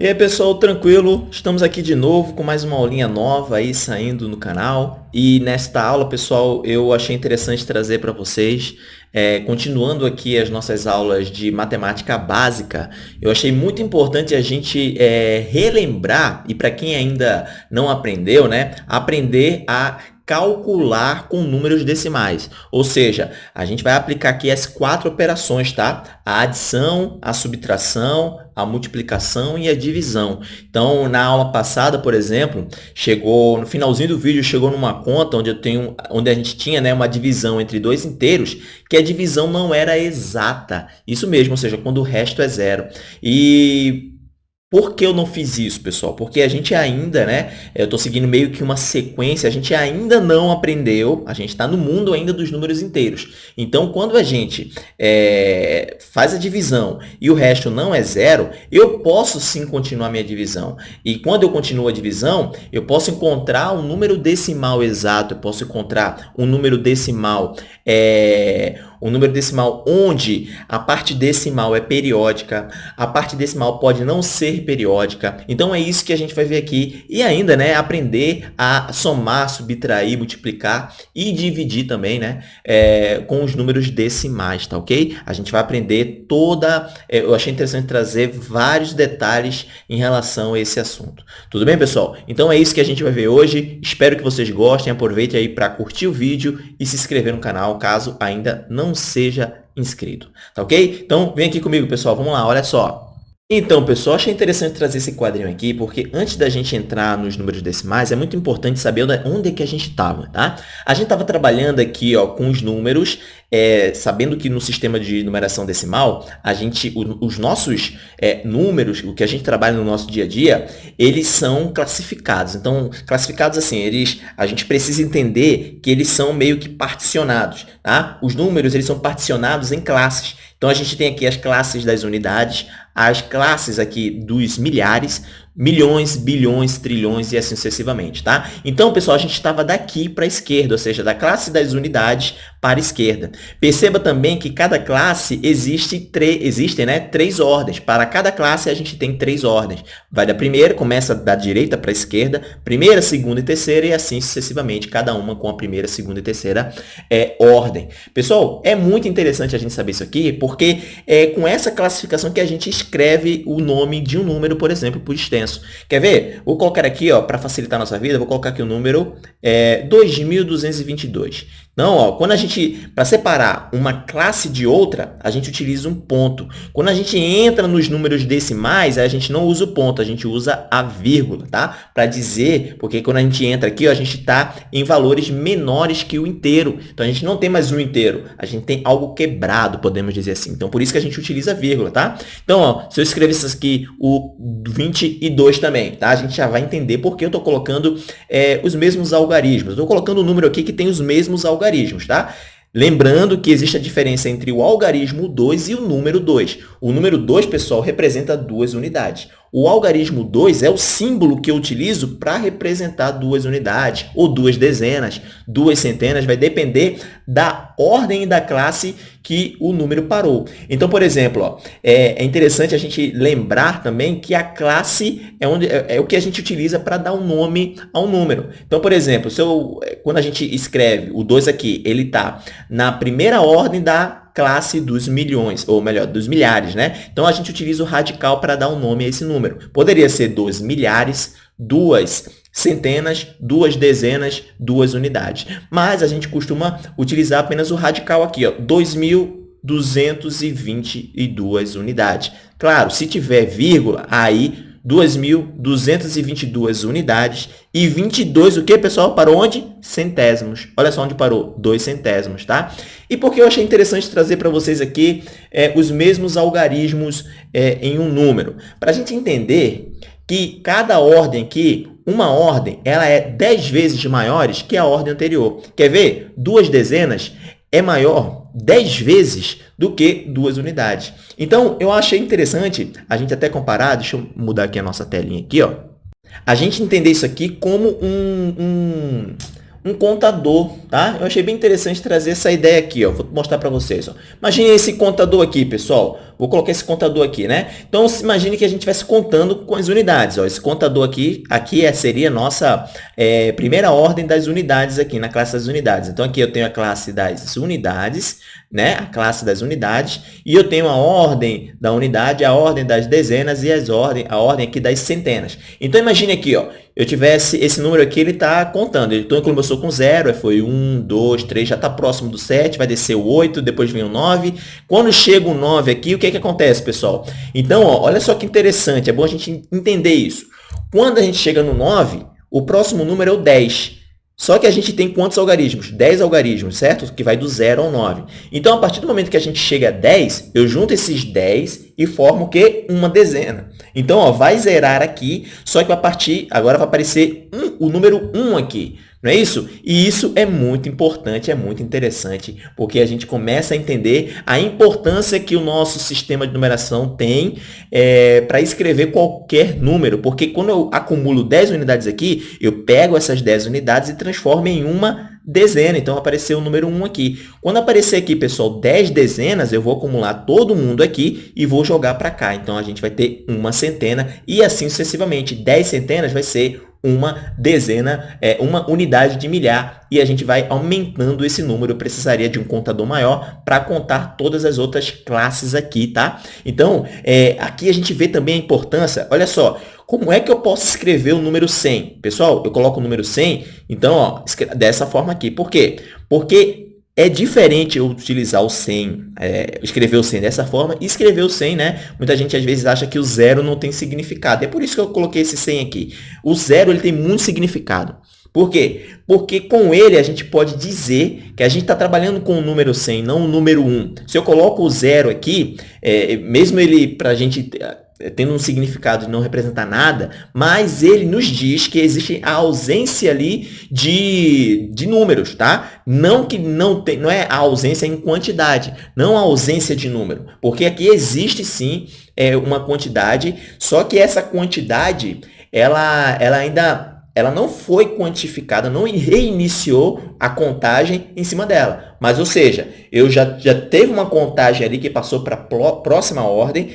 E aí pessoal, tranquilo? Estamos aqui de novo com mais uma aulinha nova aí saindo no canal e nesta aula pessoal eu achei interessante trazer para vocês é, continuando aqui as nossas aulas de matemática básica, eu achei muito importante a gente é, relembrar, e para quem ainda não aprendeu, né, aprender a calcular com números decimais. Ou seja, a gente vai aplicar aqui as quatro operações, tá? A adição, a subtração, a multiplicação e a divisão. Então, na aula passada, por exemplo, chegou no finalzinho do vídeo chegou numa conta onde eu tenho onde a gente tinha, né, uma divisão entre dois inteiros, que a divisão não era exata. Isso mesmo, ou seja, quando o resto é zero. E por que eu não fiz isso, pessoal? Porque a gente ainda, né? Eu estou seguindo meio que uma sequência, a gente ainda não aprendeu, a gente está no mundo ainda dos números inteiros. Então, quando a gente é, faz a divisão e o resto não é zero, eu posso sim continuar minha divisão. E quando eu continuo a divisão, eu posso encontrar um número decimal exato, eu posso encontrar um número decimal é, um número decimal onde a parte decimal é periódica, a parte decimal pode não ser periódica. Então, é isso que a gente vai ver aqui. E ainda, né, aprender a somar, subtrair, multiplicar e dividir também, né, é, com os números decimais, tá ok? A gente vai aprender toda... É, eu achei interessante trazer vários detalhes em relação a esse assunto. Tudo bem, pessoal? Então, é isso que a gente vai ver hoje. Espero que vocês gostem. Aproveite aí para curtir o vídeo e se inscrever no canal, caso ainda não não seja inscrito, tá ok? Então, vem aqui comigo, pessoal, vamos lá, olha só. Então, pessoal, achei interessante trazer esse quadrinho aqui, porque antes da gente entrar nos números decimais, é muito importante saber onde é que a gente estava, tá? A gente estava trabalhando aqui ó, com os números, é, sabendo que no sistema de numeração decimal, a gente, o, os nossos é, números, o que a gente trabalha no nosso dia a dia, eles são classificados. Então, classificados assim, eles, a gente precisa entender que eles são meio que particionados, tá? Os números, eles são particionados em classes. Então, a gente tem aqui as classes das unidades, as classes aqui dos milhares, milhões, bilhões, trilhões e assim sucessivamente, tá? Então, pessoal, a gente estava daqui para a esquerda, ou seja, da classe das unidades para a esquerda. Perceba também que cada classe existe existem né, três ordens. Para cada classe, a gente tem três ordens. Vai da primeira, começa da direita para a esquerda, primeira, segunda e terceira, e assim sucessivamente, cada uma com a primeira, segunda e terceira é, ordem. Pessoal, é muito interessante a gente saber isso aqui, porque é com essa classificação que a gente escreve o nome de um número, por exemplo, por extenso. Quer ver? Vou colocar aqui, ó, para facilitar a nossa vida, vou colocar aqui o número é, 2222. Então, ó, quando a gente, para separar uma classe de outra, a gente utiliza um ponto. Quando a gente entra nos números decimais, a gente não usa o ponto, a gente usa a vírgula, tá? Para dizer, porque quando a gente entra aqui, ó, a gente está em valores menores que o inteiro. Então, a gente não tem mais um inteiro, a gente tem algo quebrado, podemos dizer assim. Então, por isso que a gente utiliza a vírgula, tá? Então, ó, se eu escrevesse aqui o 22 também, tá? A gente já vai entender porque eu estou colocando é, os mesmos algarismos. Estou colocando o um número aqui que tem os mesmos algarismos algarismos, tá? Lembrando que existe a diferença entre o algarismo 2 e o número 2. O número 2, pessoal, representa duas unidades. O algarismo 2 é o símbolo que eu utilizo para representar duas unidades, ou duas dezenas, duas centenas, vai depender da ordem da classe que o número parou. Então, por exemplo, ó, é, é, interessante a gente lembrar também que a classe é, onde, é, é o que a gente utiliza para dar um nome a um número. Então, por exemplo, se eu, quando a gente escreve o 2 aqui, ele está na primeira ordem da classe dos milhões, ou melhor, dos milhares, né? Então, a gente utiliza o radical para dar um nome a esse número. Poderia ser dos milhares, duas centenas, duas dezenas, duas unidades. Mas a gente costuma utilizar apenas o radical aqui, ó, 2.222 unidades. Claro, se tiver vírgula, aí 2.222 unidades e 22, o que, pessoal? Parou onde? Centésimos. Olha só onde parou, dois centésimos, tá? E por que eu achei interessante trazer para vocês aqui é, os mesmos algarismos é, em um número? Para a gente entender que cada ordem aqui, uma ordem, ela é 10 vezes maiores que a ordem anterior. Quer ver? Duas dezenas é maior 10 vezes do que duas unidades. Então, eu achei interessante a gente até comparar, deixa eu mudar aqui a nossa telinha aqui, ó, a gente entender isso aqui como um, um, um contador, tá? Eu achei bem interessante trazer essa ideia aqui, ó. Vou mostrar para vocês, ó. Imagine esse contador aqui, pessoal. Vou colocar esse contador aqui, né? Então, imagine que a gente estivesse contando com as unidades. Ó, esse contador aqui, aqui é, seria a nossa é, primeira ordem das unidades aqui, na classe das unidades. Então, aqui eu tenho a classe das unidades, né? A classe das unidades, e eu tenho a ordem da unidade, a ordem das dezenas e as ordem, a ordem aqui das centenas. Então, imagine aqui, ó, eu tivesse esse número aqui, ele está contando. Então, começou com 0, foi 1, 2, 3, já está próximo do 7, vai descer o 8, depois vem o 9. Quando chega o 9 aqui, o que, é que acontece, pessoal? Então, ó, olha só que interessante, é bom a gente entender isso. Quando a gente chega no 9, o próximo número é o 10. Só que a gente tem quantos algarismos? 10 algarismos, certo? Que vai do 0 ao 9. Então, a partir do momento que a gente chega a 10, eu junto esses 10 e formo o quê? Uma dezena. Então, ó, vai zerar aqui, só que a partir, agora vai aparecer um, o número 1 aqui. Não é isso? E isso é muito importante, é muito interessante, porque a gente começa a entender a importância que o nosso sistema de numeração tem é, para escrever qualquer número, porque quando eu acumulo 10 unidades aqui, eu pego essas 10 unidades e transformo em uma dezena. Então, apareceu o número 1 aqui. Quando aparecer aqui, pessoal, 10 dezenas, eu vou acumular todo mundo aqui e vou jogar para cá. Então, a gente vai ter uma centena e assim sucessivamente. 10 centenas vai ser uma dezena, é, uma unidade de milhar, e a gente vai aumentando esse número. Eu precisaria de um contador maior para contar todas as outras classes aqui, tá? Então, é, aqui a gente vê também a importância, olha só, como é que eu posso escrever o número 100? Pessoal, eu coloco o número 100, então, ó, dessa forma aqui. Por quê? Porque é diferente eu utilizar o 100, é, escrever o 100 dessa forma e escrever o 100, né? Muita gente às vezes acha que o zero não tem significado. É por isso que eu coloquei esse 100 aqui. O zero ele tem muito significado. Por quê? Porque com ele a gente pode dizer que a gente está trabalhando com o número 100, não o número 1. Se eu coloco o zero aqui, é, mesmo ele para a gente tendo um significado de não representar nada, mas ele nos diz que existe a ausência ali de, de números, tá? Não que não tem, não é a ausência em quantidade, não a ausência de número, porque aqui existe sim é, uma quantidade, só que essa quantidade, ela, ela ainda ela não foi quantificada, não reiniciou a contagem em cima dela. Mas, ou seja, eu já, já teve uma contagem ali que passou para a próxima ordem,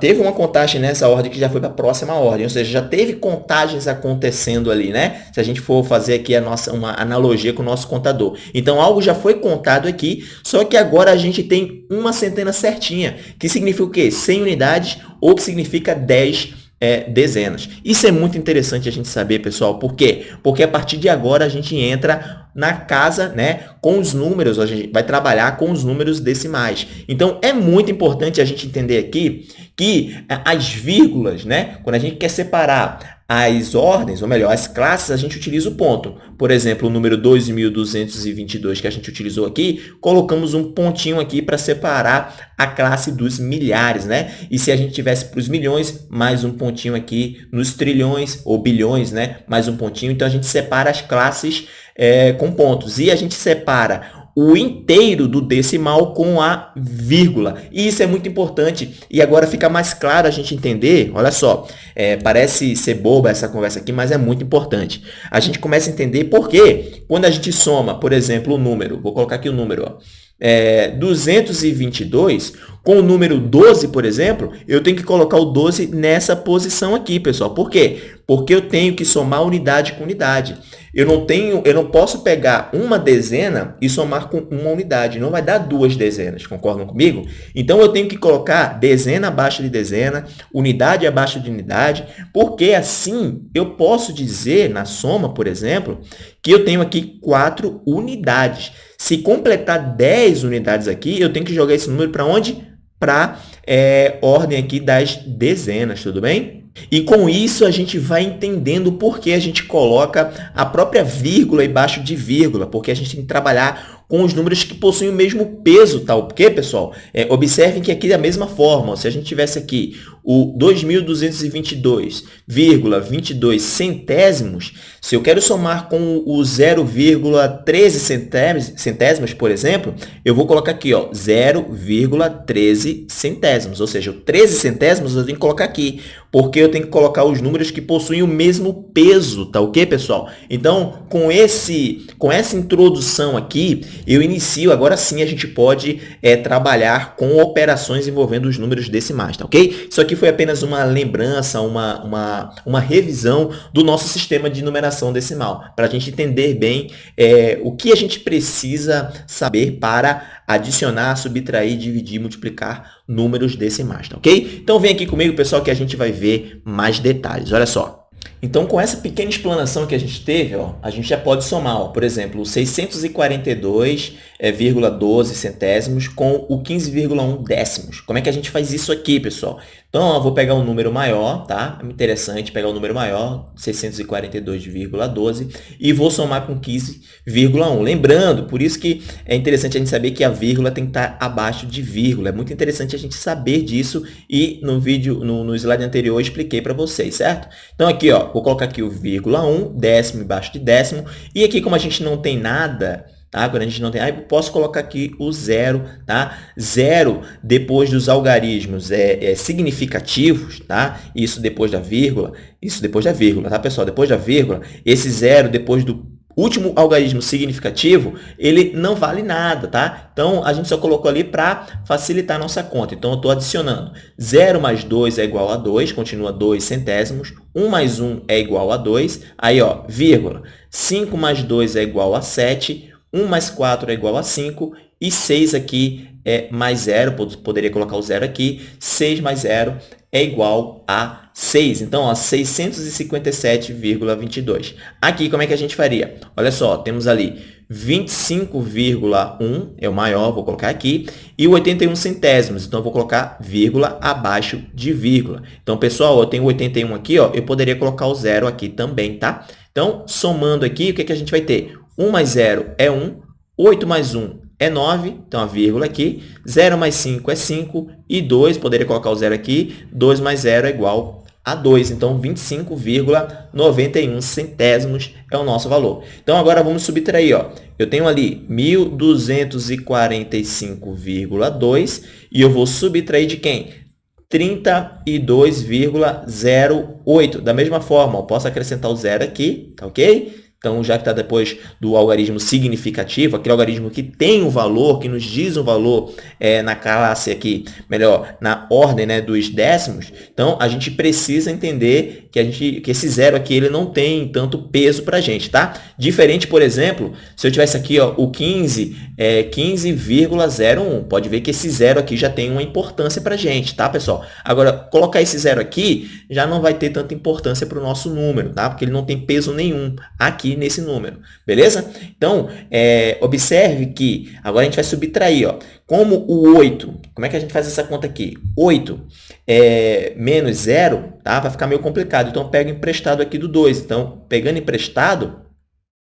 teve uma contagem nessa ordem que já foi para a próxima ordem, ou seja, já teve contagens acontecendo ali, né? Se a gente for fazer aqui a nossa, uma analogia com o nosso contador. Então, algo já foi contado aqui, só que agora a gente tem uma centena certinha, que significa o quê? 100 unidades, ou que significa 10 é, dezenas. Isso é muito interessante a gente saber, pessoal. Por quê? Porque a partir de agora a gente entra na casa né, com os números, a gente vai trabalhar com os números decimais. Então, é muito importante a gente entender aqui que as vírgulas, né, quando a gente quer separar as ordens, ou melhor, as classes, a gente utiliza o ponto. Por exemplo, o número 2.222 que a gente utilizou aqui, colocamos um pontinho aqui para separar a classe dos milhares, né? E se a gente tivesse para os milhões, mais um pontinho aqui nos trilhões ou bilhões, né? Mais um pontinho. Então, a gente separa as classes é, com pontos. E a gente separa o inteiro do decimal com a vírgula. E isso é muito importante. E agora fica mais claro a gente entender, olha só, é, parece ser boba essa conversa aqui, mas é muito importante. A gente começa a entender por que quando a gente soma, por exemplo, o número, vou colocar aqui o número, ó, é, 222, com o número 12, por exemplo, eu tenho que colocar o 12 nessa posição aqui, pessoal. Por quê? Porque eu tenho que somar unidade com unidade. Eu não tenho, eu não posso pegar uma dezena e somar com uma unidade. Não vai dar duas dezenas, concordam comigo? Então, eu tenho que colocar dezena abaixo de dezena, unidade abaixo de unidade, porque assim eu posso dizer, na soma, por exemplo, que eu tenho aqui quatro unidades. Se completar 10 unidades aqui, eu tenho que jogar esse número para onde? Para é, ordem aqui das dezenas, tudo bem? E com isso a gente vai entendendo por que a gente coloca a própria vírgula embaixo de vírgula, porque a gente tem que trabalhar com os números que possuem o mesmo peso, tá? Porque, pessoal, é, observem que aqui é a mesma forma. Se a gente tivesse aqui o 2.222,22 centésimos, se eu quero somar com o 0,13 centésimos, por exemplo, eu vou colocar aqui, ó, 0,13 centésimos, ou seja, 13 centésimos eu tenho que colocar aqui, porque eu tenho que colocar os números que possuem o mesmo peso, tá ok, pessoal? Então, com, esse, com essa introdução aqui, eu inicio, agora sim a gente pode é, trabalhar com operações envolvendo os números decimais, tá ok? Isso aqui foi apenas uma lembrança, uma, uma, uma revisão do nosso sistema de numeração decimal, para a gente entender bem é, o que a gente precisa saber para adicionar, subtrair, dividir, multiplicar números decimais, tá ok? Então vem aqui comigo, pessoal, que a gente vai ver mais detalhes. Olha só. Então, com essa pequena explanação que a gente teve, ó, a gente já pode somar, ó, por exemplo, o 642,12 é, centésimos com o 15,1 décimos. Como é que a gente faz isso aqui, pessoal? Então, eu vou pegar um número maior, tá? É interessante pegar um número maior, 642,12, e vou somar com 15,1. Lembrando, por isso que é interessante a gente saber que a vírgula tem que estar abaixo de vírgula. É muito interessante a gente saber disso e no vídeo, no, no slide anterior, eu expliquei para vocês, certo? Então, aqui, ó, vou colocar aqui o vírgula 1, décimo embaixo de décimo, e aqui, como a gente não tem nada tá? Quando a gente não tem, aí posso colocar aqui o zero, tá? Zero depois dos algarismos é, é, significativos, tá? Isso depois da vírgula, isso depois da vírgula, tá, pessoal? Depois da vírgula, esse zero depois do último algarismo significativo, ele não vale nada, tá? Então, a gente só colocou ali para facilitar a nossa conta. Então, eu estou adicionando 0 mais 2 é igual a 2, continua 2 centésimos. 1 mais 1 é igual a 2. Aí, ó, vírgula. 5 mais 2 é igual a 7. 1 mais 4 é igual a 5 e 6 aqui é mais 0, poderia colocar o 0 aqui, 6 mais 0 é igual a 6. Então, 657,22. Aqui, como é que a gente faria? Olha só, temos ali 25,1 é o maior, vou colocar aqui, e o 81 centésimos, então eu vou colocar vírgula abaixo de vírgula. Então, pessoal, eu tenho 81 aqui, ó, eu poderia colocar o zero aqui também, tá? Então, somando aqui, o que, que a gente vai ter? 1 mais 0 é 1, 8 mais 1 é 9, então a vírgula aqui, 0 mais 5 é 5, e 2, poderia colocar o 0 aqui, 2 mais 0 é igual a 2, então 25,91 centésimos é o nosso valor. Então, agora vamos subtrair, ó. eu tenho ali 1.245,2 e eu vou subtrair de quem? 32,08. Da mesma forma, eu posso acrescentar o zero aqui, tá ok? Então, já que está depois do algarismo significativo, aquele algarismo que tem um valor, que nos diz um valor é, na classe aqui, melhor, na ordem né, dos décimos, então a gente precisa entender que, a gente, que esse zero aqui ele não tem tanto peso para a gente, tá? Diferente, por exemplo, se eu tivesse aqui ó, o 15, é 15,01, pode ver que esse zero aqui já tem uma importância para a gente, tá, pessoal? Agora, colocar esse zero aqui já não vai ter tanta importância para o nosso número, tá? Porque ele não tem peso nenhum aqui nesse número, beleza? Então, é, observe que agora a gente vai subtrair, ó, como o 8, como é que a gente faz essa conta aqui? 8 é, menos 0, tá? vai ficar meio complicado, então pega emprestado aqui do 2, então pegando emprestado,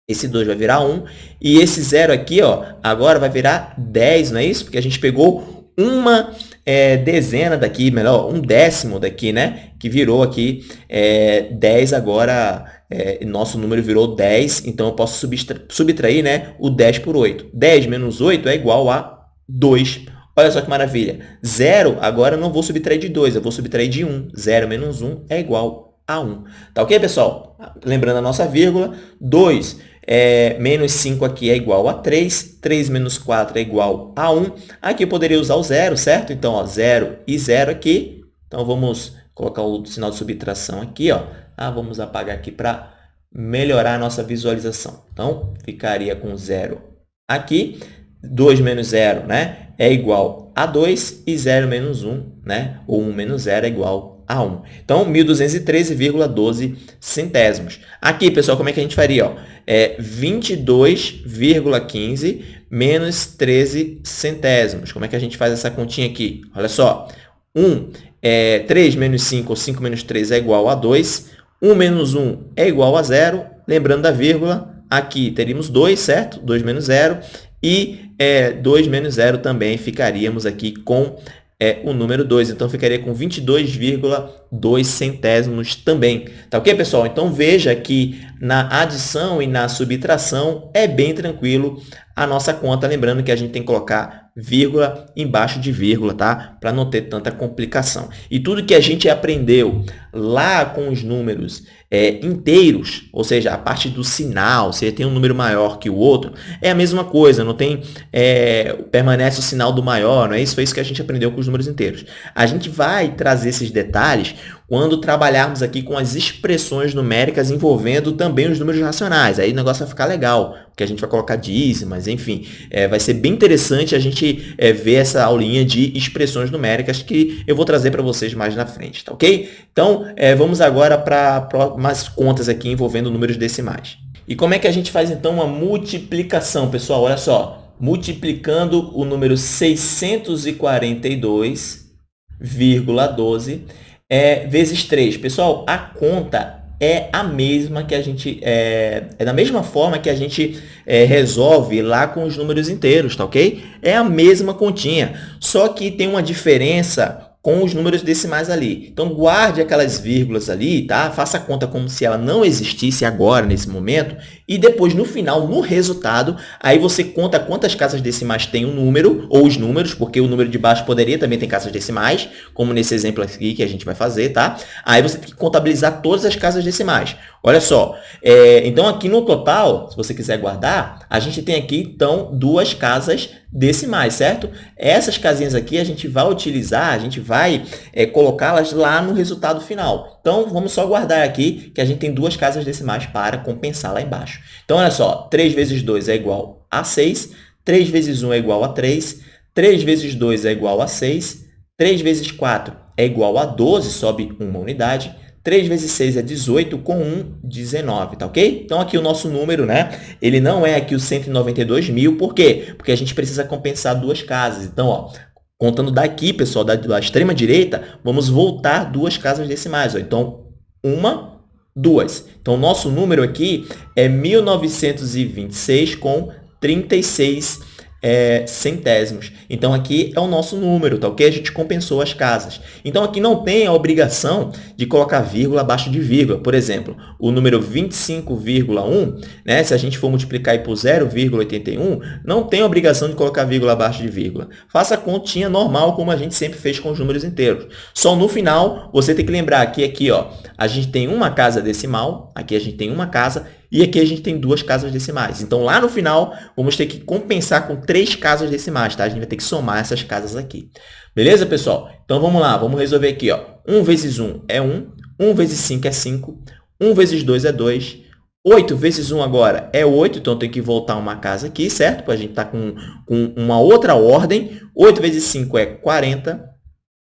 esse 2 vai virar 1, e esse 0 aqui, ó, agora vai virar 10, não é isso? Porque a gente pegou uma é, dezena daqui, melhor, um décimo daqui, né? Que virou aqui é, 10 agora, é, nosso número virou 10, então eu posso subtrair, subtrair né, o 10 por 8. 10 menos 8 é igual a 2. Olha só que maravilha. 0, agora eu não vou subtrair de 2, eu vou subtrair de 1. 0 menos 1 é igual a 1. Tá ok, pessoal? Lembrando a nossa vírgula, 2 é, menos 5 aqui é igual a 3, 3 menos 4 é igual a 1. Aqui eu poderia usar o zero, certo? Então, ó, 0 e 0 aqui. Então, vamos colocar o sinal de subtração aqui. Ó. Ah, vamos apagar aqui para melhorar a nossa visualização. Então, ficaria com 0 aqui. 2 menos 0 né, é igual a 2 e 0 menos 1, né, ou 1 menos 0 é igual a 1. Então, 1.213,12 centésimos. Aqui, pessoal, como é que a gente faria? Ó? É 22,15 menos 13 centésimos. Como é que a gente faz essa continha aqui? Olha só. 1 é 3 menos 5 ou 5 menos 3 é igual a 2. 1 menos 1 é igual a 0. Lembrando da vírgula, aqui teríamos 2, certo? 2 menos 0. E é, 2 menos 0 também ficaríamos aqui com é o número 2. Então, ficaria com 22,2 centésimos também. Tá ok, pessoal? Então, veja que na adição e na subtração é bem tranquilo a nossa conta. Lembrando que a gente tem que colocar vírgula embaixo de vírgula, tá? Para não ter tanta complicação. E tudo que a gente aprendeu lá com os números é, inteiros, ou seja, a parte do sinal, se tem um número maior que o outro, é a mesma coisa, não tem, é, permanece o sinal do maior, não é isso? Foi isso que a gente aprendeu com os números inteiros. A gente vai trazer esses detalhes quando trabalharmos aqui com as expressões numéricas envolvendo também os números racionais. Aí o negócio vai ficar legal, porque a gente vai colocar dízimas, enfim. É, vai ser bem interessante a gente é, ver essa aulinha de expressões numéricas que eu vou trazer para vocês mais na frente, tá ok? Então, é, vamos agora para umas contas aqui envolvendo números decimais. E como é que a gente faz, então, uma multiplicação, pessoal? Olha só, multiplicando o número 642,12 é, vezes 3. Pessoal, a conta é a mesma que a gente é, é da mesma forma que a gente é, resolve lá com os números inteiros, tá ok? É a mesma continha, só que tem uma diferença com os números decimais ali. Então, guarde aquelas vírgulas ali, tá? Faça a conta como se ela não existisse agora, nesse momento, e depois, no final, no resultado, aí você conta quantas casas decimais tem o um número, ou os números, porque o número de baixo poderia também ter casas decimais, como nesse exemplo aqui que a gente vai fazer, tá? Aí você tem que contabilizar todas as casas decimais. Olha só, é, então aqui no total, se você quiser guardar, a gente tem aqui, então, duas casas decimais, certo? Essas casinhas aqui a gente vai utilizar, a gente vai é, colocá-las lá no resultado final. Então, vamos só guardar aqui que a gente tem duas casas decimais para compensar lá embaixo. Então, olha só, 3 vezes 2 é igual a 6, 3 vezes 1 é igual a 3, 3 vezes 2 é igual a 6, 3 vezes 4 é igual a 12, sobe uma unidade, 3 vezes 6 é 18, com 1, 19, tá ok? Então, aqui o nosso número, né? Ele não é aqui o 192 mil, por quê? Porque a gente precisa compensar duas casas. Então, ó, contando daqui, pessoal, da, da extrema direita, vamos voltar duas casas decimais. Ó. Então, uma, duas. Então, o nosso número aqui é 1926 com 36 é, centésimos. Então, aqui é o nosso número, tá ok? A gente compensou as casas. Então, aqui não tem a obrigação de colocar vírgula abaixo de vírgula. Por exemplo, o número 25,1, né? se a gente for multiplicar por 0,81, não tem obrigação de colocar vírgula abaixo de vírgula. Faça a continha normal, como a gente sempre fez com os números inteiros. Só no final, você tem que lembrar que aqui, ó, a gente tem uma casa decimal, aqui a gente tem uma casa, e aqui a gente tem duas casas decimais. Então, lá no final, vamos ter que compensar com três casas decimais, tá? A gente vai ter que somar essas casas aqui. Beleza, pessoal? Então, vamos lá. Vamos resolver aqui, ó. 1 vezes 1 é 1. 1 vezes 5 é 5. 1 vezes 2 é 2. 8 vezes 1 agora é 8, então tem que voltar uma casa aqui, certo? Para a gente estar tá com, com uma outra ordem. 8 vezes 5 é 40.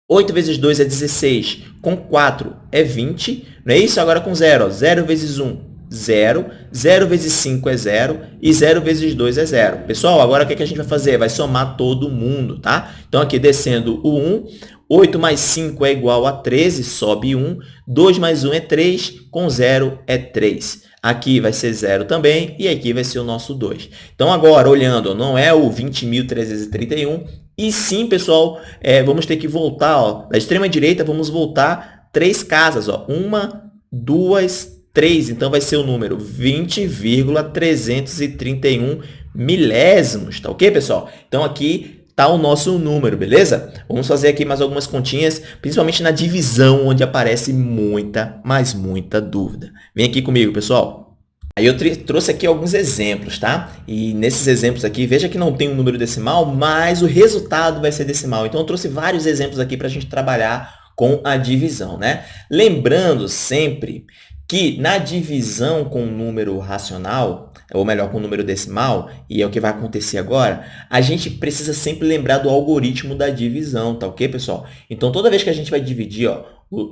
8 vezes 2 é 16. Com 4 é 20. Não é isso? Agora com 0. 0 vezes 1 0, 0 vezes 5 é 0 e 0 vezes 2 é 0. Pessoal, agora o que, a gente vai fazer? Vai somar todo mundo, tá? Então, aqui descendo o 1, 8 mais 5 é igual a 13, sobe 1, 2 mais 1 é 3, com 0 é 3. Aqui vai ser 0 também, e aqui vai ser o nosso 2. Então, agora, olhando, não é o 20.331, e sim, pessoal, é, vamos ter que voltar, ó, da extrema direita, vamos voltar três casas, ó, uma, duas, 3, então vai ser o número 20,331 milésimos, tá ok, pessoal? Então, aqui está o nosso número, beleza? Vamos fazer aqui mais algumas continhas, principalmente na divisão, onde aparece muita, mas muita dúvida. Vem aqui comigo, pessoal. Aí eu trouxe aqui alguns exemplos, tá? E nesses exemplos aqui, veja que não tem um número decimal, mas o resultado vai ser decimal. Então, eu trouxe vários exemplos aqui para a gente trabalhar com a divisão, né? Lembrando sempre que na divisão com número racional, ou melhor, com número decimal, e é o que vai acontecer agora, a gente precisa sempre lembrar do algoritmo da divisão, tá ok, pessoal? Então, toda vez que a gente vai dividir, ó,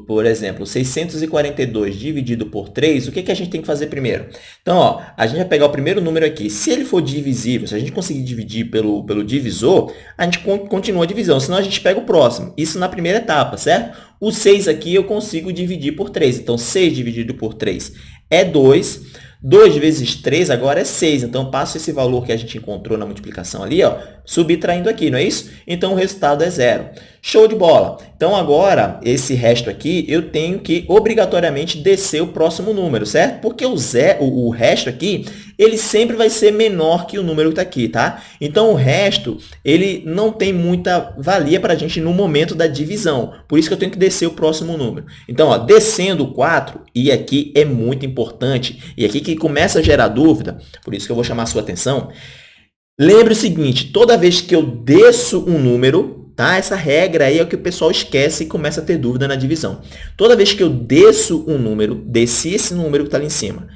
por exemplo, 642 dividido por 3, o que, que a gente tem que fazer primeiro? Então, ó, a gente vai pegar o primeiro número aqui. Se ele for divisível, se a gente conseguir dividir pelo, pelo divisor, a gente continua a divisão, senão a gente pega o próximo. Isso na primeira etapa, certo? O 6 aqui eu consigo dividir por 3. Então, 6 dividido por 3 é 2. 2 vezes 3 agora é 6. Então, passo esse valor que a gente encontrou na multiplicação ali, ó, subtraindo aqui, não é isso? Então, o resultado é zero. Show de bola! Então, agora, esse resto aqui, eu tenho que obrigatoriamente descer o próximo número, certo? Porque o, zero, o resto aqui ele sempre vai ser menor que o número que está aqui, tá? Então, o resto, ele não tem muita valia para a gente no momento da divisão. Por isso que eu tenho que descer o próximo número. Então, ó, descendo o 4, e aqui é muito importante, e aqui que começa a gerar dúvida, por isso que eu vou chamar a sua atenção, lembre o seguinte, toda vez que eu desço um número, Tá? Essa regra aí é o que o pessoal esquece e começa a ter dúvida na divisão. Toda vez que eu desço um número, desci esse número que está ali em cima,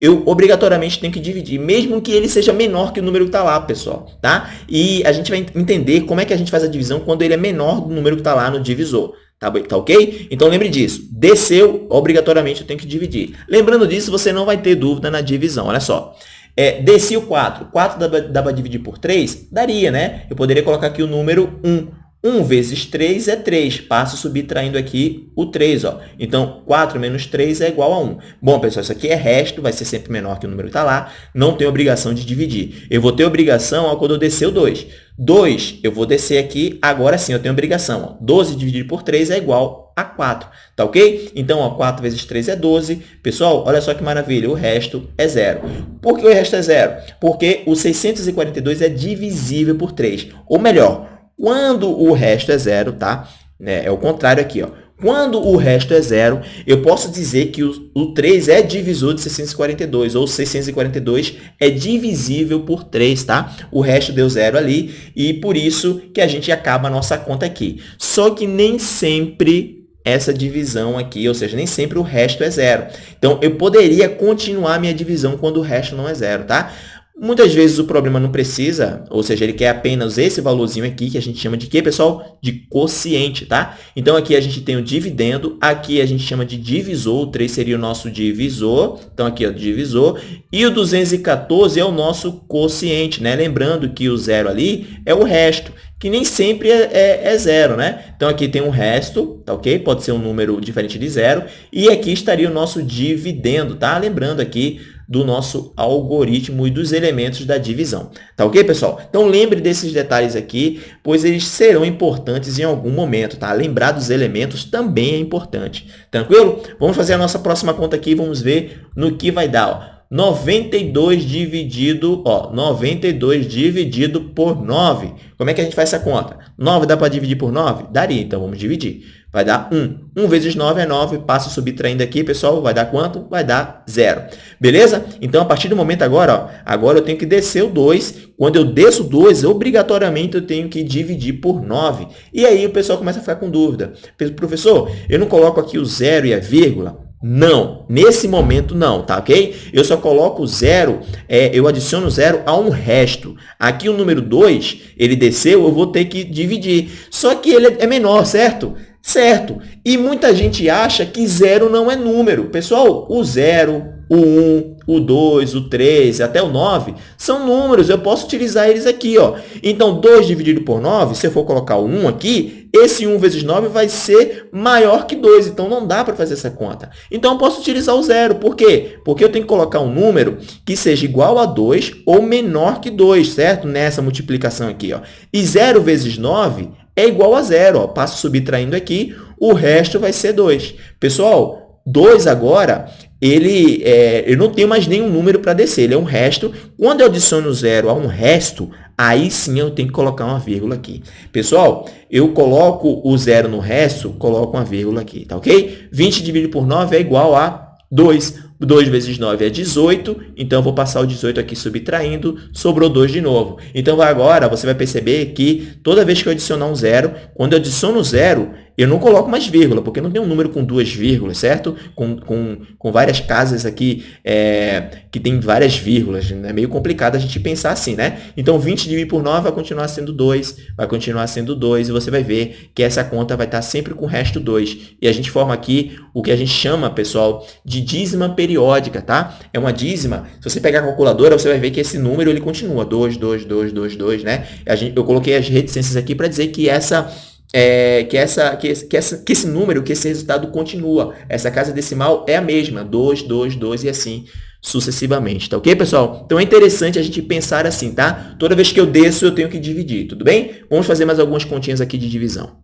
eu obrigatoriamente tenho que dividir, mesmo que ele seja menor que o número que está lá, pessoal. Tá? E a gente vai entender como é que a gente faz a divisão quando ele é menor do número que está lá no divisor. Tá, tá ok? Então, lembre disso. Desceu, obrigatoriamente eu tenho que dividir. Lembrando disso, você não vai ter dúvida na divisão. Olha só. É, desci o 4. 4 dá, dá para dividir por 3? Daria, né? Eu poderia colocar aqui o número 1. 1 vezes 3 é 3. Passo subtraindo aqui o 3. Ó. Então, 4 menos 3 é igual a 1. Bom, pessoal, isso aqui é resto, vai ser sempre menor que o número que está lá. Não tem obrigação de dividir. Eu vou ter obrigação ó, quando eu descer o 2. 2, eu vou descer aqui, agora sim eu tenho obrigação. Ó. 12 dividido por 3 é igual a 4, tá ok? Então, ó, 4 vezes 3 é 12. Pessoal, olha só que maravilha, o resto é zero. Por que o resto é zero? Porque o 642 é divisível por 3. Ou melhor, quando o resto é zero, tá? É, é o contrário aqui, ó. Quando o resto é zero, eu posso dizer que o, o 3 é divisor de 642, ou 642 é divisível por 3, tá? O resto deu zero ali, e por isso que a gente acaba a nossa conta aqui. Só que nem sempre essa divisão aqui, ou seja, nem sempre o resto é zero. Então, eu poderia continuar minha divisão quando o resto não é zero, tá? Muitas vezes o problema não precisa, ou seja, ele quer apenas esse valorzinho aqui, que a gente chama de quê, pessoal? De quociente, tá? Então, aqui a gente tem o dividendo, aqui a gente chama de divisor, o 3 seria o nosso divisor, então aqui o divisor, e o 214 é o nosso quociente, né? Lembrando que o zero ali é o resto, que nem sempre é, é, é, zero, né? Então, aqui tem um resto, tá ok? Pode ser um número diferente de zero, e aqui estaria o nosso dividendo, tá? Lembrando aqui do nosso algoritmo e dos elementos da divisão. Tá ok, pessoal? Então, lembre desses detalhes aqui, pois eles serão importantes em algum momento, tá? Lembrar dos elementos também é importante. Tranquilo? Vamos fazer a nossa próxima conta aqui vamos ver no que vai dar, ó. 92 dividido, ó, 92 dividido por 9. Como é que a gente faz essa conta? 9 dá para dividir por 9? Daria, então vamos dividir. Vai dar 1. 1 vezes 9 é 9. Passo subtraindo aqui, pessoal, vai dar quanto? Vai dar 0. Beleza? Então, a partir do momento agora, ó, agora eu tenho que descer o 2. Quando eu desço 2, obrigatoriamente eu tenho que dividir por 9. E aí o pessoal começa a ficar com dúvida. Professor, eu não coloco aqui o 0 e a vírgula? Não, nesse momento não, tá ok? Eu só coloco zero, é, eu adiciono zero a um resto. Aqui o número 2, ele desceu, eu vou ter que dividir. Só que ele é menor, certo? Certo. E muita gente acha que zero não é número. Pessoal, o zero, o 1, um, o 2, o 3, até o 9, são números, eu posso utilizar eles aqui. Ó. Então, 2 dividido por 9, se eu for colocar o 1 aqui, esse 1 vezes 9 vai ser maior que 2, então não dá para fazer essa conta. Então, eu posso utilizar o zero. Por quê? Porque eu tenho que colocar um número que seja igual a 2 ou menor que 2, certo? Nessa multiplicação aqui. Ó. E 0 vezes 9 é igual a zero. Ó. Passo subtraindo aqui, o resto vai ser 2. Pessoal, 2 agora ele, é, eu não tenho mais nenhum número para descer, ele é um resto. Quando eu adiciono zero a um resto, aí sim eu tenho que colocar uma vírgula aqui. Pessoal, eu coloco o zero no resto, coloco uma vírgula aqui, tá ok? 20 dividido por 9 é igual a 2. 2 vezes 9 é 18, então eu vou passar o 18 aqui subtraindo, sobrou 2 de novo. Então, agora você vai perceber que toda vez que eu adicionar um zero, quando eu adiciono zero, eu não coloco mais vírgula, porque não tem um número com duas vírgulas, certo? Com, com, com várias casas aqui é, que tem várias vírgulas. É meio complicado a gente pensar assim, né? Então, 20 dividido por 9 vai continuar sendo 2, vai continuar sendo 2, e você vai ver que essa conta vai estar sempre com o resto 2. E a gente forma aqui o que a gente chama, pessoal, de dízima periódica, tá? É uma dízima, se você pegar a calculadora, você vai ver que esse número ele continua, 2, 2, 2, 2, 2, né? Gente, eu coloquei as reticências aqui para dizer que essa é, que, essa, que, que, essa, que esse número, que esse resultado continua. Essa casa decimal é a mesma, 2, 2, 2 e assim sucessivamente, tá ok, pessoal? Então, é interessante a gente pensar assim, tá? Toda vez que eu desço, eu tenho que dividir, tudo bem? Vamos fazer mais algumas continhas aqui de divisão.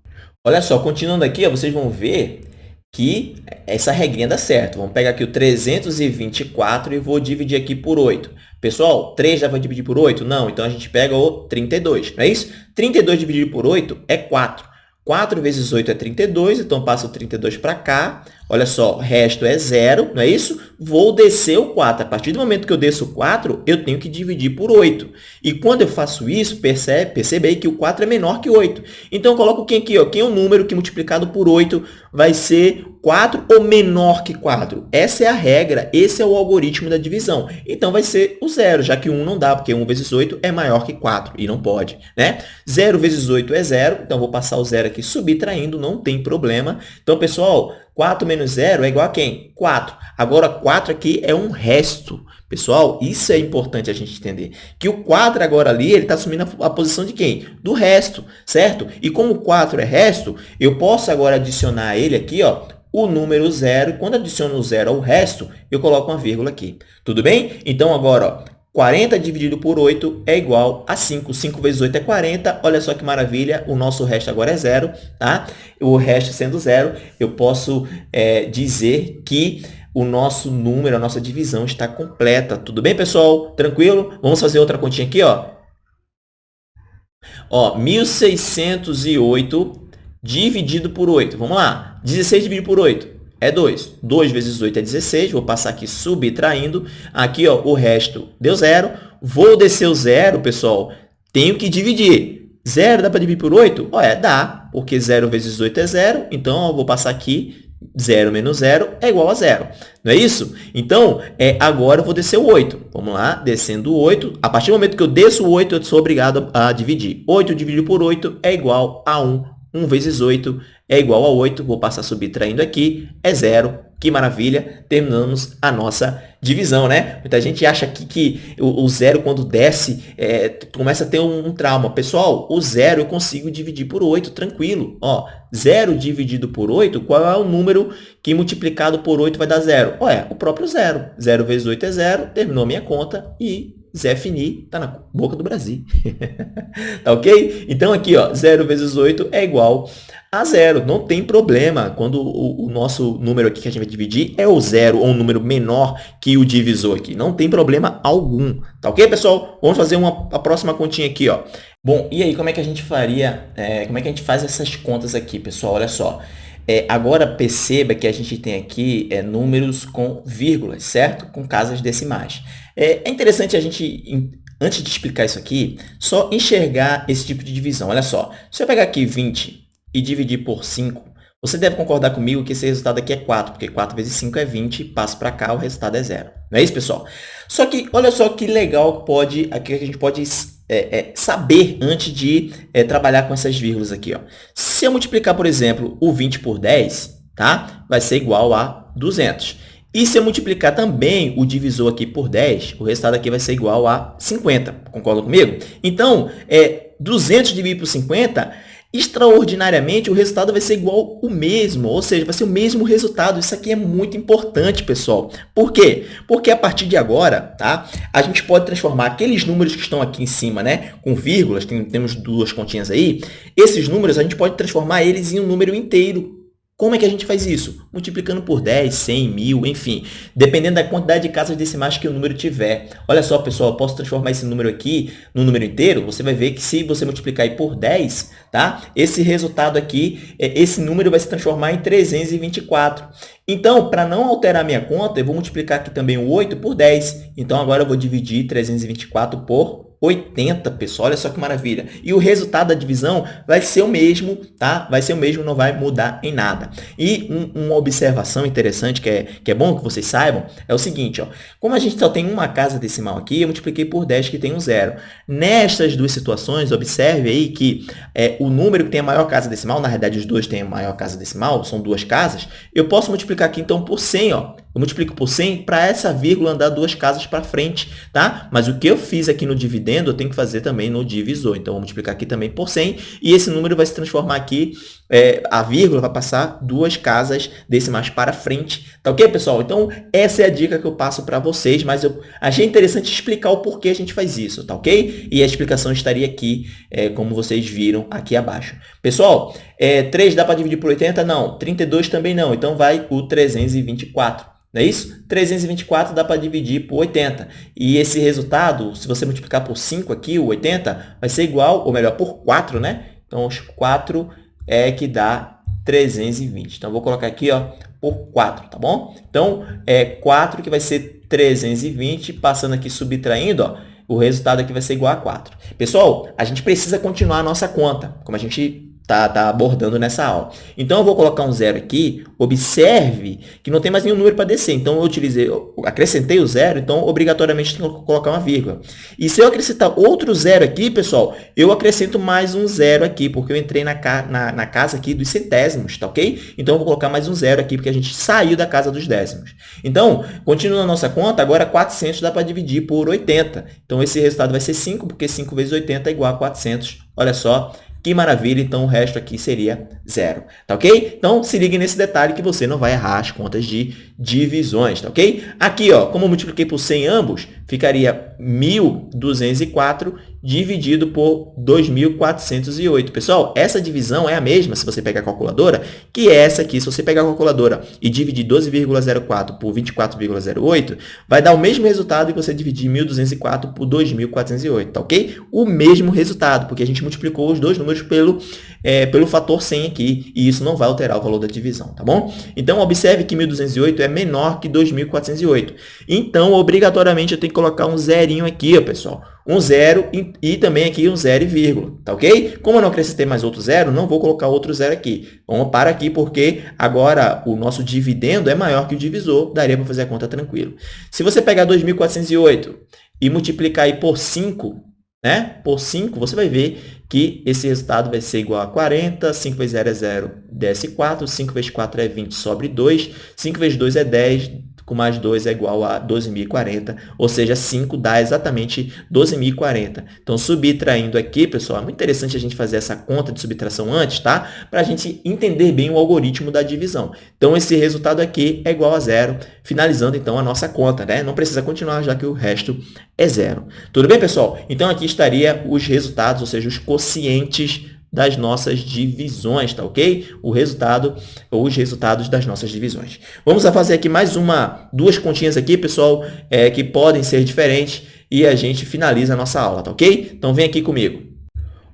Olha só, continuando aqui, ó, vocês vão ver que essa regrinha dá certo. Vamos pegar aqui o 324 e vou dividir aqui por 8. Pessoal, 3 já vai dividir por 8? Não, então a gente pega o 32, não é isso? 32 dividido por 8 é 4. 4 vezes 8 é 32, então passo o 32 para cá. Olha só, resto é zero, não é isso? Vou descer o 4. A partir do momento que eu desço o 4, eu tenho que dividir por 8. E quando eu faço isso, percebe, percebe aí que o 4 é menor que 8. Então, eu coloco quem aqui? Ó? Quem é o número que multiplicado por 8 vai ser 4 ou menor que 4. Essa é a regra, esse é o algoritmo da divisão. Então, vai ser o zero, já que 1 não dá, porque 1 vezes 8 é maior que 4, e não pode. Né? 0 vezes 8 é zero, então vou passar o zero aqui subtraindo, não tem problema. Então, pessoal, 4 menos 0 é igual a quem? 4. Agora, 4 aqui é um resto. Pessoal, isso é importante a gente entender. Que o 4 agora ali, ele está assumindo a, posição de quem? Do resto, certo? E como 4 é resto, eu posso agora adicionar ele aqui, ó, o número zero. Quando adiciono o zero ao resto, eu coloco uma vírgula aqui. Tudo bem? Então, agora, ó, 40 dividido por 8 é igual a 5. 5 vezes 8 é 40. Olha só que maravilha, o nosso resto agora é zero. Tá? O resto sendo zero, eu posso é, dizer que o nosso número, a nossa divisão está completa. Tudo bem, pessoal? Tranquilo? Vamos fazer outra continha aqui. Ó, ó 1.608 dividido por 8. Vamos lá. 16 dividido por 8 é 2. 2 vezes 8 é 16. Vou passar aqui subtraindo. Aqui, ó, o resto deu zero. Vou descer o zero, pessoal. Tenho que dividir. Zero dá para dividir por 8? Ó, é, dá, porque 0 vezes 8 é zero. Então, eu vou passar aqui 0 menos 0 é igual a zero. Não é isso? Então, é, agora eu vou descer o 8. Vamos lá, descendo o 8. A partir do momento que eu desço o 8, eu sou obrigado a dividir. 8 dividido por 8 é igual a 1. 1 vezes 8 é igual a 8, vou passar subtraindo aqui, é zero. Que maravilha, terminamos a nossa divisão, né? Muita gente acha aqui que o, o zero, quando desce, é, começa a ter um, um, trauma. Pessoal, o zero eu consigo dividir por 8, tranquilo. Ó, zero dividido por 8, qual é o número que multiplicado por 8 vai dar zero? Ó, é o próprio zero. 0 vezes 8 é zero, terminou a minha conta e Zé Fini está na boca do Brasil. tá ok? Então, aqui, ó, 0 vezes 8 é igual a zero. Não tem problema quando o, o, nosso número aqui que a gente vai dividir é o zero ou um número menor que o divisor aqui. Não tem problema algum. Tá ok, pessoal? Vamos fazer uma, a próxima continha aqui, ó. Bom, e aí, como é que a gente faria, é, como é que a gente faz essas contas aqui, pessoal? Olha só. É, agora, perceba que a gente tem aqui é, números com vírgulas, certo? Com casas decimais. É, é interessante a gente, antes de explicar isso aqui, só enxergar esse tipo de divisão. Olha só, se eu pegar aqui 20 e dividir por 5, você deve concordar comigo que esse resultado aqui é 4, porque 4 vezes 5 é 20, passo para cá, o resultado é zero. Não é isso, pessoal? Só que, olha só que legal que, pode, que a gente pode é, é, saber antes de é, trabalhar com essas vírgulas aqui. Ó. Se eu multiplicar, por exemplo, o 20 por 10, tá? vai ser igual a 200. E se eu multiplicar também o divisor aqui por 10, o resultado aqui vai ser igual a 50. Concorda comigo? Então, é, 200 dividido por 50 extraordinariamente, o resultado vai ser igual o mesmo, ou seja, vai ser o mesmo resultado. Isso aqui é muito importante, pessoal. Por quê? Porque a partir de agora, tá, a gente pode transformar aqueles números que estão aqui em cima, né, com vírgulas, tem, temos duas continhas aí, esses números a gente pode transformar eles em um número inteiro. Como é que a gente faz isso? Multiplicando por 10, 100, 1000, enfim, dependendo da quantidade de casas decimais que o número tiver. Olha só, pessoal, eu posso transformar esse número aqui no número inteiro. Você vai ver que se você multiplicar por 10, tá? Esse resultado aqui, é, esse número vai se transformar em 324. Então, para não alterar minha conta, eu vou multiplicar aqui também o 8 por 10. Então, agora eu vou dividir 324 por 80, pessoal. Olha só que maravilha. E o resultado da divisão vai ser o mesmo, tá? Vai ser o mesmo, não vai mudar em nada. E um, uma observação interessante que é, que é bom que vocês saibam é o seguinte, ó. Como a gente só tem uma casa decimal aqui, eu multipliquei por 10 que tem um zero. Nestas duas situações, observe aí que é, o número que tem a maior casa decimal, na realidade os dois têm a maior casa decimal, são duas casas, eu posso multiplicar aqui então por 100, ó. Eu multiplico por 100 para essa vírgula andar duas casas para frente, tá? Mas o que eu fiz aqui no dividendo, eu tenho que fazer também no divisor. Então, vou multiplicar aqui também por 100 e esse número vai se transformar aqui, é, a vírgula vai passar duas casas decimais para frente. Tá ok, pessoal? Então, essa é a dica que eu passo para vocês, mas eu achei interessante explicar o porquê a gente faz isso, tá ok? E a explicação estaria aqui, é, como vocês viram aqui abaixo. Pessoal, É, 3 dá para dividir por 80? Não. 32 também não. Então, vai o 324. Não é isso? 324 dá para dividir por 80. E esse resultado, se você multiplicar por 5 aqui, o 80, vai ser igual, ou melhor, por 4, né? Então, os 4 é que dá 320. Então, vou colocar aqui ó, por 4, tá bom? Então, é 4 que vai ser 320, passando aqui, subtraindo, ó, o resultado aqui vai ser igual a 4. Pessoal, a gente precisa continuar a nossa conta, como a gente tá, tá abordando nessa aula. Então, eu vou colocar um zero aqui. Observe que não tem mais nenhum número para descer. Então, eu utilizei, eu acrescentei o zero, então, obrigatoriamente, tem que colocar uma vírgula. E se eu acrescentar outro zero aqui, pessoal, eu acrescento mais um zero aqui, porque eu entrei na, na, na casa aqui dos centésimos, tá ok? Então, eu vou colocar mais um zero aqui, porque a gente saiu da casa dos décimos. Então, continuando a nossa conta, agora 400 dá para dividir por 80. Então, esse resultado vai ser 5, porque 5 vezes 80 é igual a 400. Olha só, que maravilha, então o resto aqui seria zero, tá ok? Então, se ligue nesse detalhe que você não vai errar as contas de divisões, tá ok? Aqui, ó, como eu multipliquei por 100 ambos, ficaria 1.204 dividido por 2.408. Pessoal, essa divisão é a mesma, se você pegar a calculadora, que é essa aqui. Se você pegar a calculadora e dividir 12,04 por 24,08, vai dar o mesmo resultado que você dividir 1.204 por 2.408, tá ok? O mesmo resultado, porque a gente multiplicou os dois números pelo, é, pelo fator 100 aqui, e isso não vai alterar o valor da divisão, tá bom? Então, observe que 1.208 é menor que 2.408. Então, obrigatoriamente, eu tenho que colocar um zerinho aqui, ó, pessoal um zero e, e, também aqui um zero e vírgula, tá ok? Como eu não acrescentei mais outro zero, não vou colocar outro zero aqui. Vamos para aqui porque agora o nosso dividendo é maior que o divisor, daria para fazer a conta tranquilo. Se você pegar 2.408 e multiplicar aí por 5, né? Por 5, você vai ver que esse resultado vai ser igual a 40, 5 vezes 0 é 0, desce 4, 5 vezes 4 é 20, sobre 2, 5 vezes 2 é 10, com mais 2 é igual a 12.040, ou seja, 5 dá exatamente 12.040. Então, subtraindo aqui, pessoal, é muito interessante a gente fazer essa conta de subtração antes, tá? Para a gente entender bem o algoritmo da divisão. Então, esse resultado aqui é igual a zero, finalizando, então, a nossa conta, né? Não precisa continuar, já que o resto é zero. Tudo bem, pessoal? Então, aqui estaria os resultados, ou seja, os quocientes das nossas divisões, tá ok? O resultado, ou os resultados das nossas divisões. Vamos fazer aqui mais uma, duas continhas aqui, pessoal, é, que podem ser diferentes e a gente finaliza a nossa aula, tá ok? Então, vem aqui comigo.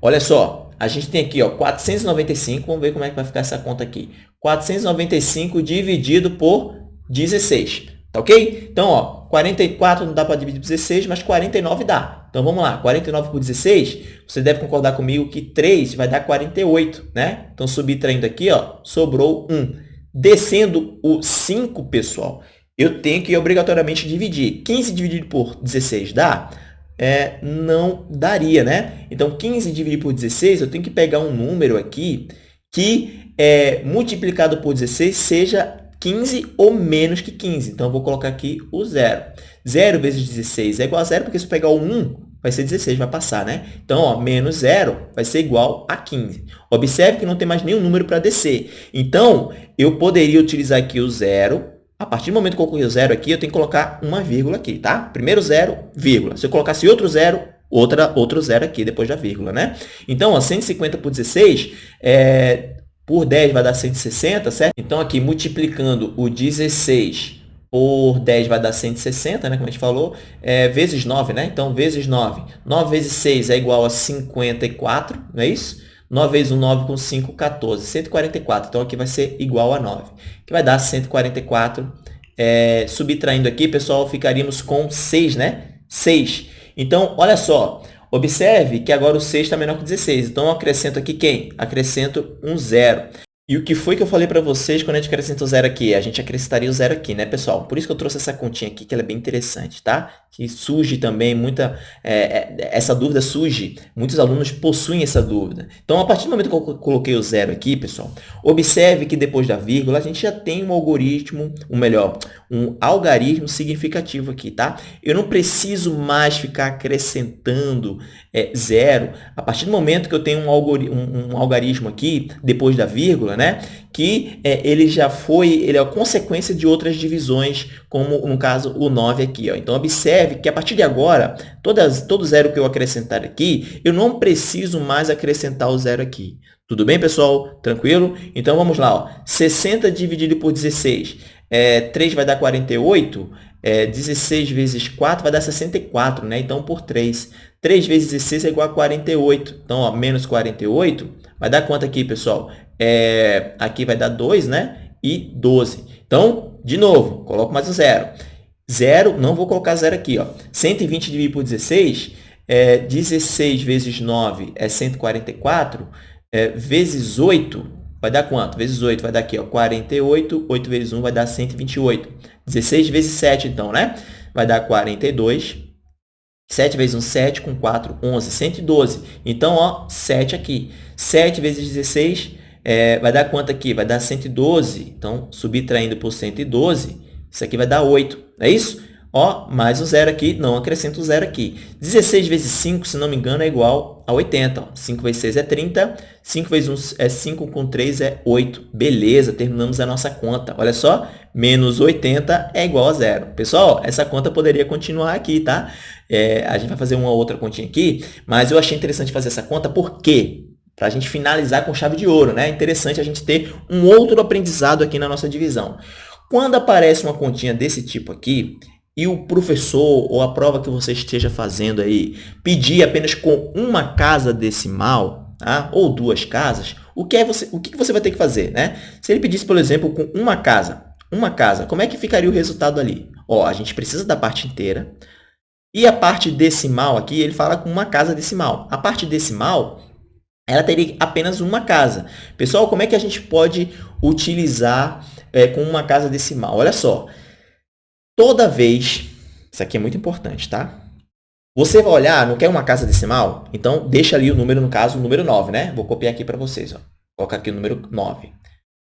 Olha só, a gente tem aqui ó, 495, vamos ver como é que vai ficar essa conta aqui. 495 dividido por 16, tá ok? Então, ó, 44 não dá para dividir por 16, mas 49 dá. Então, vamos lá. 49 por 16, você deve concordar comigo que 3 vai dar 48, né? Então, subtraindo aqui, ó, sobrou 1. Descendo o 5, pessoal, eu tenho que obrigatoriamente dividir. 15 dividido por 16 dá? É, não daria, né? Então, 15 dividido por 16, eu tenho que pegar um número aqui que, é, multiplicado por 16, seja 15 ou menos que 15. Então, eu vou colocar aqui o zero. 0 vezes 16 é igual a zero, porque se eu pegar o 1, vai ser 16, vai passar, né? Então, ó, menos zero vai ser igual a 15. Observe que não tem mais nenhum número para descer. Então, eu poderia utilizar aqui o zero. A partir do momento que eu coloquei o zero aqui, eu tenho que colocar uma vírgula aqui, tá? Primeiro zero, vírgula. Se eu colocasse outro zero, outra, outro zero aqui depois da vírgula, né? Então, ó, 150 por 16, é, por 10 vai dar 160, certo? Então, aqui, multiplicando o 16 por 10 vai dar 160, né? Como a gente falou, é, vezes 9, né? Então, vezes 9. 9 vezes 6 é igual a 54, não é isso? 9 vezes 1, 9 com 5, 14. 144. Então, aqui vai ser igual a 9, que vai dar 144. É, subtraindo aqui, pessoal, ficaríamos com 6, né? 6. Então, olha só. Observe que agora o 6 está menor que 16. Então, eu acrescento aqui quem? Acrescento um zero. E o que foi que eu falei para vocês quando a gente acrescenta o zero aqui? A gente acrescentaria o zero aqui, né, pessoal? Por isso que eu trouxe essa continha aqui, que ela é bem interessante, tá? Que surge também muita... É, é, essa dúvida surge, muitos alunos possuem essa dúvida. Então, a partir do momento que eu coloquei o zero aqui, pessoal, observe que depois da vírgula, a gente já tem um algoritmo, ou melhor, um algarismo significativo aqui, tá? Eu não preciso mais ficar acrescentando é, zero. A partir do momento que eu tenho um, algori um, um algarismo aqui, depois da vírgula, né? Que é, ele já foi, ele é a consequência de outras divisões, como no caso o 9 aqui. Ó. Então, observe que a partir de agora, todas, todo zero que eu acrescentar aqui, eu não preciso mais acrescentar o zero aqui. Tudo bem, pessoal? Tranquilo? Então, vamos lá. Ó. 60 dividido por 16. É, 3 vai dar 48. É, 16 vezes 4 vai dar 64, né? Então, por 3. 3 vezes 16 é igual a 48. Então, ó, menos 48 vai dar quanto aqui, pessoal? É, aqui vai dar 2, né? E 12. Então, de novo, coloco mais um zero. Zero, não vou colocar zero aqui. Ó. 120 dividido por 16, é, 16 vezes 9 é 144 é, vezes 8 vai dar quanto? Vezes 8 vai dar aqui, ó, 48. 8 vezes 1 vai dar 128. 16 vezes 7, então, né? Vai dar 42. 7 vezes 1, 7. Com 4, 11. 112. Então, ó, 7 aqui. 7 vezes 16 é, vai dar quanto aqui? Vai dar 112. Então, subtraindo por 112, isso aqui vai dar 8. Não é isso? Ó, mais o zero aqui, não acrescento o zero aqui. 16 vezes 5, se não me engano, é igual a 80. Ó. 5 vezes 6 é 30, 5 vezes 1 é 5, com 3 é 8. Beleza, terminamos a nossa conta. Olha só, menos 80 é igual a zero. Pessoal, essa conta poderia continuar aqui, tá? É, a gente vai fazer uma outra continha aqui, mas eu achei interessante fazer essa conta, por quê? Para a gente finalizar com chave de ouro, né? É interessante a gente ter um outro aprendizado aqui na nossa divisão. Quando aparece uma continha desse tipo aqui, e o professor ou a prova que você esteja fazendo aí pedir apenas com uma casa decimal, tá? ou duas casas, o que, é você, o que você vai ter que fazer? Né? Se ele pedisse, por exemplo, com uma casa, uma casa, como é que ficaria o resultado ali? Ó, a gente precisa da parte inteira, e a parte decimal aqui, ele fala com uma casa decimal. A parte decimal, ela teria apenas uma casa. Pessoal, como é que a gente pode utilizar é, com uma casa decimal? Olha só, Toda vez, isso aqui é muito importante, tá? Você vai olhar, não quer uma casa decimal? Então, deixa ali o número, no caso, o número 9, né? Vou copiar aqui para vocês. Ó. Colocar aqui o número 9.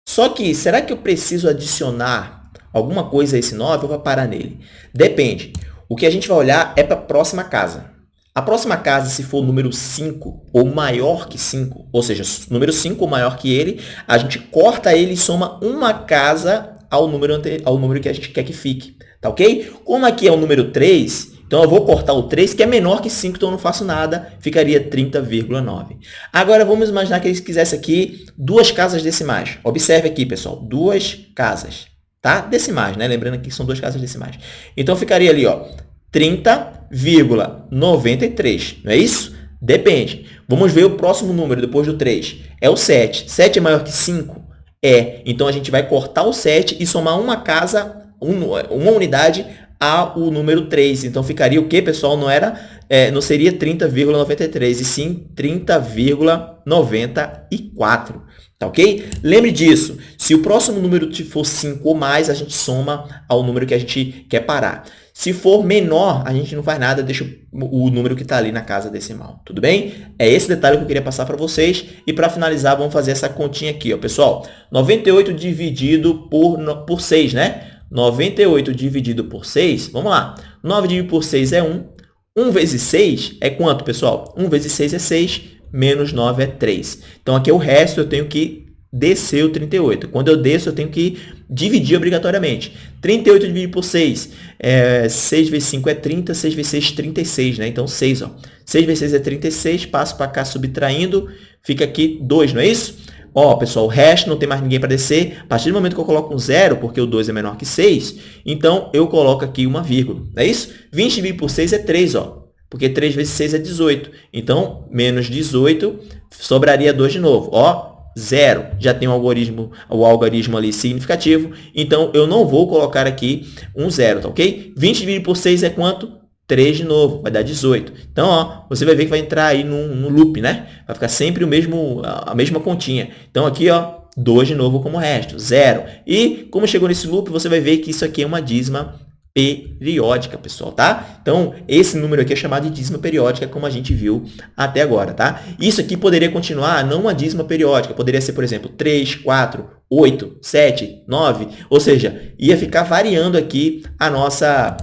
Só que, será que eu preciso adicionar alguma coisa a esse 9 ou vai parar nele? Depende. O que a gente vai olhar é para a próxima casa. A próxima casa, se for o número 5 ou maior que 5, ou seja, número 5 ou maior que ele, a gente corta ele e soma uma casa ao número, ao número que a gente quer que fique. Tá ok? Como aqui é o número 3, então eu vou cortar o 3, que é menor que 5, então eu não faço nada, ficaria 30,9. Agora, vamos imaginar que eles quisessem aqui duas casas decimais. Observe aqui, pessoal, duas casas, tá? Decimais, né? Lembrando que são duas casas decimais. Então, ficaria ali, ó, 30,93, não é isso? Depende. Vamos ver o próximo número depois do 3. É o 7. 7 é maior que 5? É. Então, a gente vai cortar o 7 e somar uma casa uma unidade ao número 3. Então, ficaria o que, pessoal? Não, era, é, não seria 30,93, e sim 30,94. Tá ok? Lembre disso. Se o próximo número for 5 ou mais, a gente soma ao número que a gente quer parar. Se for menor, a gente não faz nada, deixa o número que está ali na casa decimal. Tudo bem? É esse detalhe que eu queria passar para vocês. E para finalizar, vamos fazer essa continha aqui, ó, pessoal. 98 dividido por, por 6, né? 98 dividido por 6, vamos lá. 9 dividido por 6 é 1. 1 vezes 6 é quanto, pessoal? 1 vezes 6 é 6, menos 9 é 3. Então, aqui é o resto eu tenho que descer o 38. Quando eu desço, eu tenho que dividir obrigatoriamente. 38 dividido por 6, é, 6 vezes 5 é 30, 6 vezes 6 é 36, né? Então, 6, ó. 6 vezes 6 é 36, passo para cá subtraindo, fica aqui 2, não é isso? Ó, pessoal, o resto não tem mais ninguém para descer. A partir do momento que eu coloco um zero, porque o 2 é menor que 6, então eu coloco aqui uma vírgula. Não é isso? 20 dividido por 6 é 3, ó. Porque 3 vezes 6 é 18. Então, menos 18, sobraria 2 de novo. Ó, zero. Já tem o algoritmo, o algoritmo ali significativo. Então, eu não vou colocar aqui um zero, tá ok? 20 dividido por 6 é quanto? 3 de novo, vai dar 18. Então, ó, você vai ver que vai entrar aí no, no loop, né? Vai ficar sempre o mesmo, a mesma continha. Então, aqui, ó, 2 de novo como resto, 0. E, como chegou nesse loop, você vai ver que isso aqui é uma dízima periódica, pessoal, tá? Então, esse número aqui é chamado de dízima periódica, como a gente viu até agora, tá? Isso aqui poderia continuar não uma dízima periódica, poderia ser, por exemplo, 3, 4, 8, 7, 9, ou seja, ia ficar variando aqui a nossa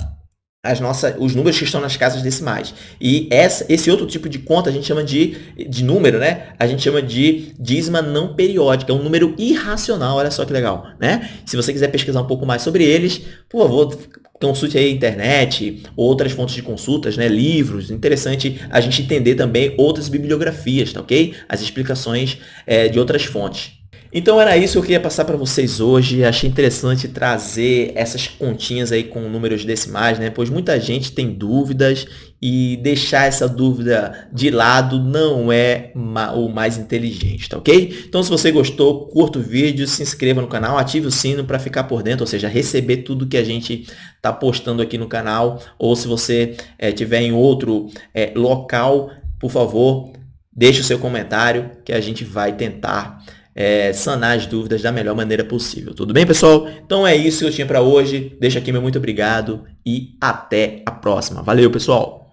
as nossas, os números que estão nas casas decimais. E essa, esse outro tipo de conta a gente chama de, de número, né? A gente chama de dízima não periódica, é um número irracional, olha só que legal, né? Se você quiser pesquisar um pouco mais sobre eles, por favor, consulte aí a internet, outras fontes de consultas, né? livros. Interessante a gente entender também outras bibliografias, tá ok? As explicações é, de outras fontes. Então era isso que eu queria passar para vocês hoje. Achei interessante trazer essas continhas aí com números decimais, né? Pois muita gente tem dúvidas e deixar essa dúvida de lado não é o mais inteligente, tá ok? Então se você gostou, curta o vídeo, se inscreva no canal, ative o sino para ficar por dentro, ou seja, receber tudo que a gente está postando aqui no canal. Ou se você é, em outro é, local, por favor, deixe o seu comentário que a gente vai tentar é, sanar as dúvidas da melhor maneira possível. Tudo bem, pessoal? Então é isso que eu tinha para hoje. Deixa aqui meu muito obrigado e até a próxima. Valeu, pessoal!